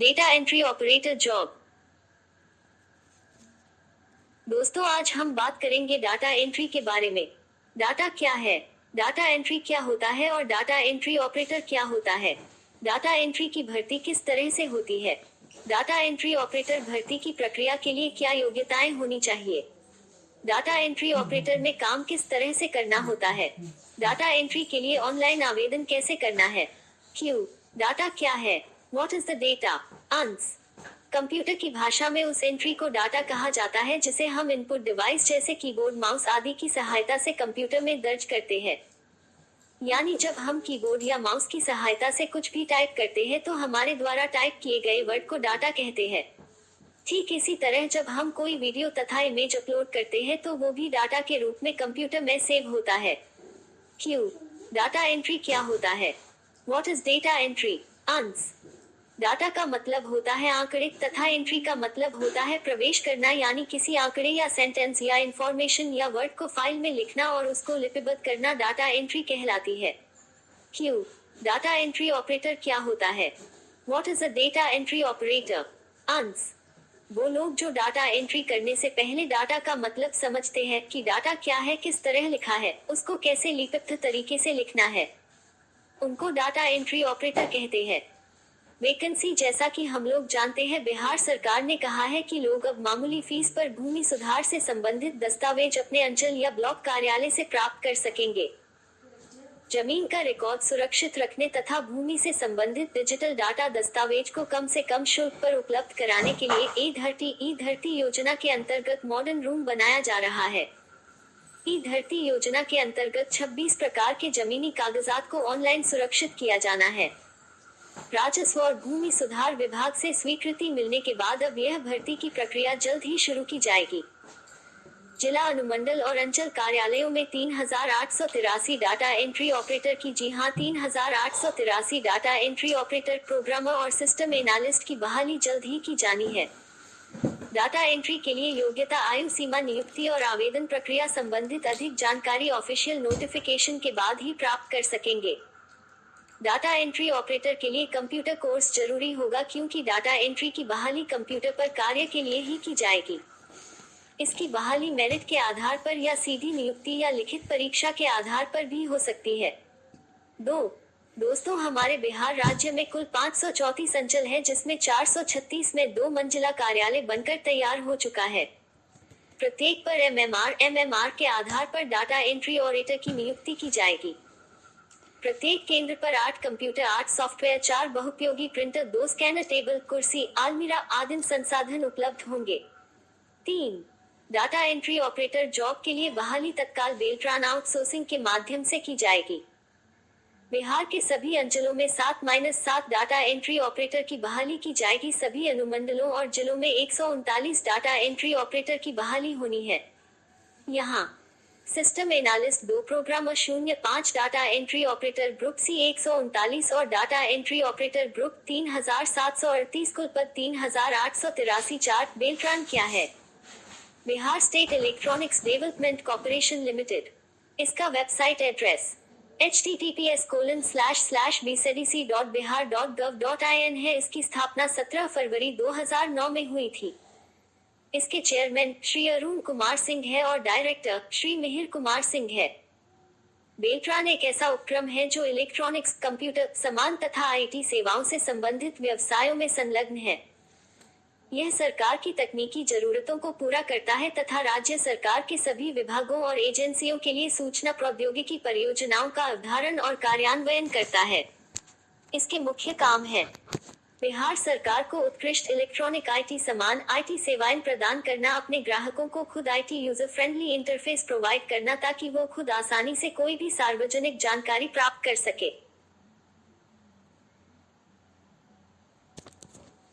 Data entry operator job दोस्तों, आज हम बात करेंगे डाटा एंट्री के बारे में। डाटा क्या है? डाटा एंट्री क्या होता है और डाटा एंट्री ऑपरेटर क्या होता है? डाटा एंट्री की भर्ती किस तरह से होती है? डाटा एंट्री ऑपरेटर भर्ती की प्रक्रिया के लिए क्या योग्यताएँ होनी चाहिए? डाटा एंट्री ऑपरेटर में काम किस तरह से करना होता है? डाटा एंट्री के लिए ऑनलाइन आवेदन कैसे करना है? क्यू डाटा क्या है? What is the data ans computer की भाषा में उस एंट्री को डाटा कहा जाता है, जिसे हम इनपुट डिवाइस जैसे कीबोर्ड माउस आदि की सहायता से कंप्यूटर में दर्ज करते हैं। यानी जब हम कीबोर्ड या माउस की सहायता से कुछ भी टाइप करते हैं तो हमारे द्वारा टाइप किए गए वर्ड को डाटा कहते हैं। ठीक इसी तरह जब हम कोई वीडियो तथा इमेज अपलोड करते हैं तो वो भी डाटा के रूप में कंप्यूटर में सेव होता है। क्यू डाटा एंट्री क्या होता है? What is data entry ans data का मतलब होता है आंकड़े तथा एंट्री का मतलब होता है प्रवेश करना, यानी किसी आंकड़े या सेंटेंस या इंफॉर्मेशन या वर्ड को फ़ाइल में लिखना और उसको लिपिबद्ध करना डाटा एंट्री कहलाती है। क्यू डाटा एंट्री ऑपरेटर क्या होता है? What is a data entry operator ans वो लोग जो डाटा एंट्री करने से पहले डाटा का मतलब समझते हैं कि डाटा क्या है, किस तरह लिखा है, उसको कैसे लिपिबद्ध तरीके से लिखना है। उनको डाटा एंट्री ऑपरेटर कहते हैं। वैकेंसी, जैसा कि हम लोग जानते हैं, बिहार सरकार ने कहा है कि लोग अब मामूली फ़ीस पर भूमि सुधार से संबंधित दस्तावेज़ अपने अंचल या ब्लॉक कार्यालय से प्राप्त कर सकेंगे। ज़मीन का रिकॉर्ड सुरक्षित रखने तथा भूमि से संबंधित डिजिटल डाटा दस्तावेज़ को कम से कम शुल्क पर उपलब्ध कराने के लिए ई धरती ई धरती योजना के अंतर्गत मॉडर्न रूम बनाया जा रहा है। ई धरती योजना के अंतर्गत 26 प्रकार के जमीनी कागजात को ऑनलाइन सुरक्षित किया जाना है। राजस्व और भूमि सुधार विभाग से स्वीकृति मिलने के बाद अब यह भर्ती की प्रक्रिया जल्द ही शुरू की जाएगी। जिला अनुमंडल और अंचल कार्यालयों में तीन हज़ार आठ सौ तिरासी डाटा एंट्री ऑपरेटर की, जी हाँ तीन हज़ार आठ सौ तिरासी डाटा एंट्री ऑपरेटर, प्रोग्रामर और सिस्टम एनालिस्ट की बहाली जल्द ही की जानी है। डाटा एंट्री के लिए योग्यता आयु सीमा, नियुक्ति और आवेदन प्रक्रिया संबंधित अधिक जानकारी ऑफिशियल नोटिफिकेशन के बाद ही प्राप्त कर सकेंगे। डाटा एंट्री ऑपरेटर के लिए कंप्यूटर कोर्स ज़रूरी होगा क्योंकि डाटा एंट्री की बहाली कंप्यूटर पर कार्य के लिए ही की जाएगी। इसकी बहाली मेरिट के आधार पर या सीधी नियुक्ति या लिखित परीक्षा के आधार पर भी हो सकती है। दो, दोस्तों, हमारे बिहार राज्य में कुल पाँच सौ चौतीस अंचल है, जिसमें 436 में दो मंजिला कार्यालय बनकर तैयार हो चुका है। प्रत्येक पर एमएमआर एमएमआर के आधार पर डाटा एंट्री ऑपरेटर की नियुक्ति की जाएगी। प्रत्येक केंद्र पर आठ कंप्यूटर, आठ सॉफ्टवेयर, चार बहुपयोगी प्रिंटर, दो स्कैनर टेबल, कुर्सी, आलमीरा आदि संसाधन उपलब्ध होंगे। तीन, डाटा एंट्री ऑपरेटर जॉब के लिए बहाली तत्काल बेल्ट्रान आउटसोर्सिंग के माध्यम से की जाएगी। बिहार के सभी अंचलों में सात माइनस सात डाटा एंट्री ऑपरेटर की बहाली की जाएगी। सभी अनुमंडलों और जिलों में एक सौ उनतालीस डाटा एंट्री ऑपरेटर की बहाली होनी है। यहाँ सिस्टम एनालिस्ट दो प्रोग्रामर शून्य पाँच data entry operator group C एक सौ उनतालीस और डाटा एंट्री ऑपरेटर ग्रुप तीन हज़ार सात सौ अड़तीस कुल पद तीन हज़ार आठ सौ तिरासी चार बेल्ट्रान क्या है। Bihar state electronics development corporation limited. इसका website address H T T P S colon slash slash B C D C dot Bihar dot gov dot I N है। इसकी स्थापना 17 फरवरी 2009 में हुई थी। इसके चेयरमैन श्री अरुण कुमार सिंह है और डायरेक्टर श्री मिहिर कुमार सिंह है। बेल्ट्रान एक ऐसा उपक्रम है जो इलेक्ट्रॉनिक्स कंप्यूटर समान तथा आईटी सेवाओं से संबंधित व्यवसायों में संलग्न है। यह सरकार की तकनीकी जरूरतों को पूरा करता है तथा राज्य सरकार के सभी विभागों और एजेंसियों के लिए सूचना प्रौद्योगिकी परियोजनाओं का अवधारण और कार्यान्वयन करता है। इसके मुख्य काम है। बिहार सरकार को उत्कृष्ट इलेक्ट्रॉनिक आईटी समान, आईटी सेवाएँ प्रदान करना, अपने ग्राहकों को खुद IT user friendly interface provide करना ताकि वो खुद आसानी से कोई भी सार्वजनिक जानकारी प्राप्त कर सके।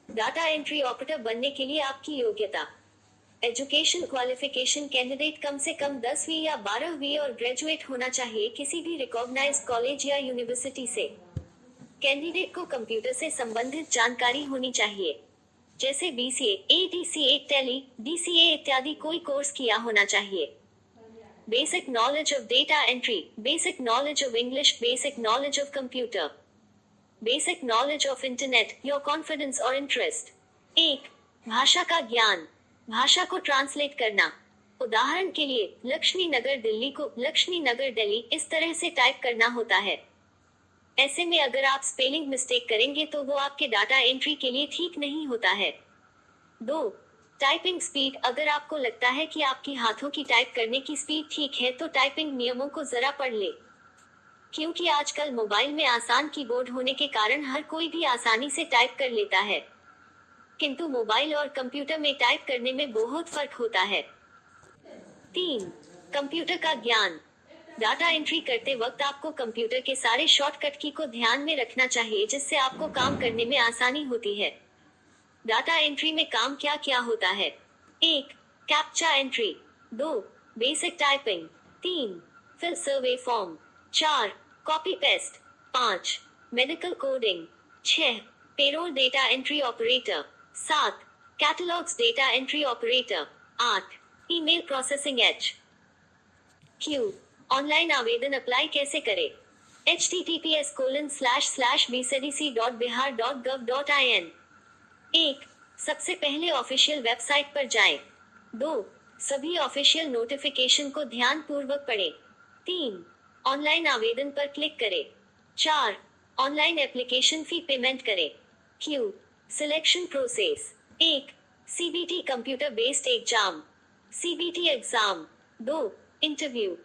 डाटा एंट्री ऑपरेटर बनने के लिए आपकी योग्यता। एजुकेशन क्वालिफिकेशन कैंडिडेट कम से कम दसवीं या बारहवीं और ग्रेजुएट होना चाहिए किसी भी रिकॉग्नाइज कॉलेज या यूनिवर्सिटी से। कैंडिडेट को कंप्यूटर से संबंधित जानकारी होनी चाहिए। जैसे B C A D C A tally D C A इत्यादि कोई कोर्स किया होना चाहिए। Basic knowledge of data entry basic knowledge of English basic knowledge of computer basic knowledge of internet your confidence और इंटरेस्ट एक, भाषा का ज्ञान, भाषा को ट्रांसलेट करना। उदाहरण के लिए लक्ष्मी नगर दिल्ली को लक्ष्मी नगर दिल्ली इस तरह से टाइप करना होता है। ऐसे में अगर आप स्पेलिंग मिस्टेक करेंगे तो वो आपके डाटा एंट्री के लिए ठीक नहीं होता है। दो टाइपिंग स्पीड अगर आपको लगता है कि आपकी हाथों की टाइप करने की स्पीड ठीक है तो टाइपिंग नियमों को जरा पढ़ ले। क्योंकि आजकल मोबाइल में आसान कीबोर्ड होने के कारण हर कोई भी आसानी से टाइप कर लेता है। किंतु मोबाइल और कंप्यूटर में टाइप करने में बहुत फ़र्क होता है। तीन कंप्यूटर का ज्ञान। डाटा एंट्री करते वक्त आपको कंप्यूटर के सारे शॉर्टकट की को ध्यान में रखना चाहिए, जिससे आपको काम करने में आसानी होती है। डाटा एंट्री में काम क्या क्या होता है? एक कैप्चा एंट्री दो बेसिक टाइपिंग तीन फिल सर्वे फॉर्म चार कॉपी पेस्ट पाँच मेडिकल कोडिंग छह पेरोल डेटा एंट्री ऑपरेटर सात कैटलॉग्स डेटा एंट्री ऑपरेटर आठ email processing H Q online आवेदन अप्लाई कैसे करें? H T T P S colon slash slash B C dot Bihar dot gov dot I N एक, सबसे पहले official website पर जाएँ। दो, सभी ऑफिशियल नोटिफिकेशन को ध्यान पूर्वक पढ़ें। तीन ऑनलाइन आवेदन पर क्लिक करें। चार ऑनलाइन एप्लीकेशन फ़ी पेमेंट करें। क्यू सिलेक्शन प्रोसेस एक CBT computer based exam CBT exam दो इंटरव्यू